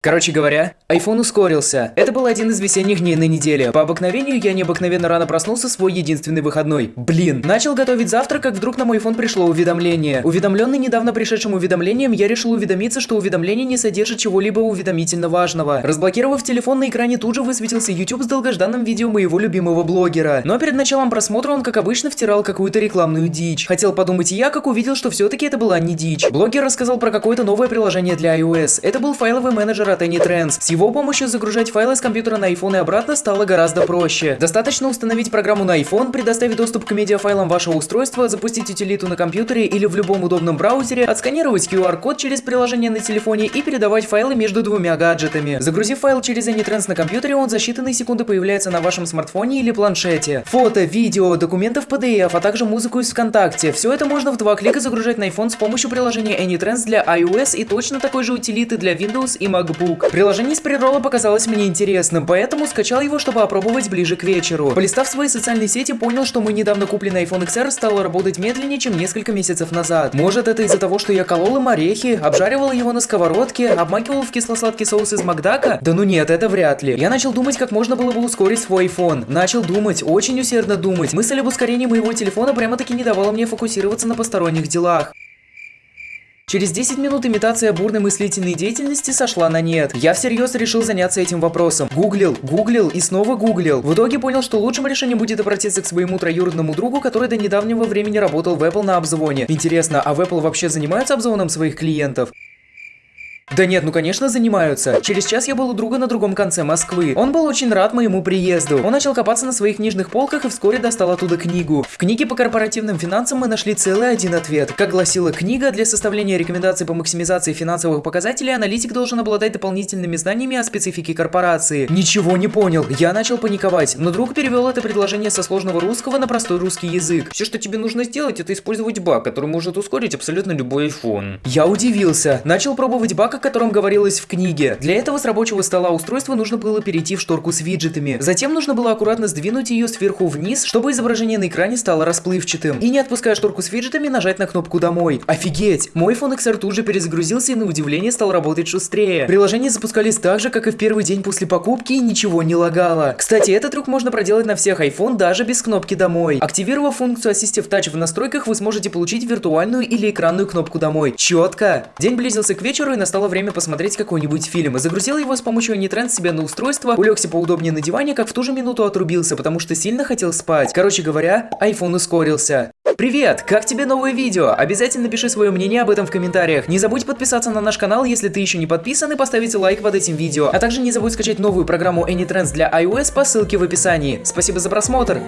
Короче говоря, iPhone ускорился. Это был один из весенних дней на неделе. По обыкновению я необыкновенно рано проснулся свой единственный выходной. Блин, начал готовить завтрак, как вдруг на мой iPhone пришло уведомление. Уведомленный недавно пришедшим уведомлением, я решил уведомиться, что уведомление не содержит чего-либо уведомительно важного. Разблокировав телефон, на экране тут же высветился YouTube с долгожданным видео моего любимого блогера. Но перед началом просмотра он, как обычно, втирал какую-то рекламную дичь. Хотел подумать я, как увидел, что все-таки это была не дичь. Блогер рассказал про какое-то новое приложение для iOS. Это был файловый менеджер от AnyTrends. С его помощью загружать файлы с компьютера на iPhone и обратно стало гораздо проще. Достаточно установить программу на iPhone, предоставить доступ к медиафайлам вашего устройства, запустить утилиту на компьютере или в любом удобном браузере, отсканировать QR-код через приложение на телефоне и передавать файлы между двумя гаджетами. Загрузив файл через AnyTrends на компьютере, он за считанные секунды появляется на вашем смартфоне или планшете. Фото, видео, документы в PDF, а также музыку из ВКонтакте. Все это можно в два клика загружать на iPhone с помощью приложения AnyTrends для iOS и точно такой же утилиты для Windows и MacBook. Приложение из приролла показалось мне интересным, поэтому скачал его, чтобы опробовать ближе к вечеру. Полистав свои социальные сети, понял, что мой недавно купленный iPhone XR стал работать медленнее, чем несколько месяцев назад. Может это из-за того, что я колол им орехи, обжаривал его на сковородке, обмакивал в кисло-сладкий соус из Макдака? Да ну нет, это вряд ли. Я начал думать, как можно было бы ускорить свой iPhone. Начал думать, очень усердно думать. Мысль об ускорении моего телефона прямо-таки не давала мне фокусироваться на посторонних делах. Через 10 минут имитация бурной мыслительной деятельности сошла на нет. Я всерьез решил заняться этим вопросом. Гуглил, гуглил и снова гуглил. В итоге понял, что лучшим решением будет обратиться к своему троюродному другу, который до недавнего времени работал в Apple на обзвоне. Интересно, а в Apple вообще занимаются обзвоном своих клиентов? Да нет, ну конечно занимаются. Через час я был у друга на другом конце Москвы. Он был очень рад моему приезду. Он начал копаться на своих книжных полках и вскоре достал оттуда книгу. В книге по корпоративным финансам мы нашли целый один ответ. Как гласила книга, для составления рекомендаций по максимизации финансовых показателей аналитик должен обладать дополнительными знаниями о специфике корпорации. Ничего не понял. Я начал паниковать, но друг перевел это предложение со сложного русского на простой русский язык. Все, что тебе нужно сделать, это использовать баг, который может ускорить абсолютно любой iPhone. Я удивился. Начал пробовать баг, о котором говорилось в книге. Для этого с рабочего стола устройства нужно было перейти в шторку с виджетами. Затем нужно было аккуратно сдвинуть ее сверху вниз, чтобы изображение на экране стало расплывчатым. И не отпуская шторку с виджетами, нажать на кнопку «Домой». Офигеть! Мой iPhone XR тут же перезагрузился и на удивление стал работать шустрее. Приложения запускались так же, как и в первый день после покупки и ничего не лагало. Кстати, этот трюк можно проделать на всех iPhone даже без кнопки «Домой». Активировав функцию Assistive Touch в настройках, вы сможете получить виртуальную или экранную кнопку «Домой». Четко! День близился к вечеру и настало время посмотреть какой-нибудь фильм. И загрузил его с помощью AnyTrans себе на устройство, улегся поудобнее на диване, как в ту же минуту отрубился, потому что сильно хотел спать. Короче говоря, iPhone ускорился. Привет! Как тебе новое видео? Обязательно пиши свое мнение об этом в комментариях. Не забудь подписаться на наш канал, если ты еще не подписан, и поставить лайк под этим видео. А также не забудь скачать новую программу AnyTrends для iOS по ссылке в описании. Спасибо за просмотр!